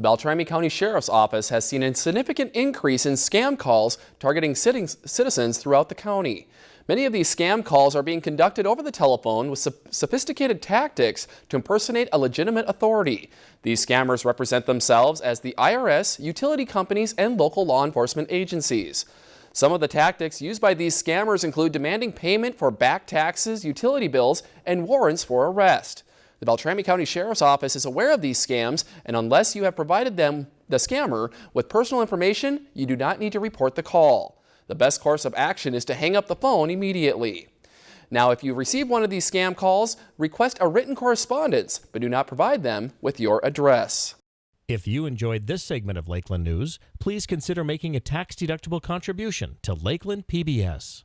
The Beltrami County Sheriff's Office has seen a significant increase in scam calls targeting citizens throughout the county. Many of these scam calls are being conducted over the telephone with sophisticated tactics to impersonate a legitimate authority. These scammers represent themselves as the IRS, utility companies, and local law enforcement agencies. Some of the tactics used by these scammers include demanding payment for back taxes, utility bills, and warrants for arrest. The Beltrami County Sheriff's Office is aware of these scams, and unless you have provided them, the scammer, with personal information, you do not need to report the call. The best course of action is to hang up the phone immediately. Now, if you receive one of these scam calls, request a written correspondence, but do not provide them with your address. If you enjoyed this segment of Lakeland News, please consider making a tax-deductible contribution to Lakeland PBS.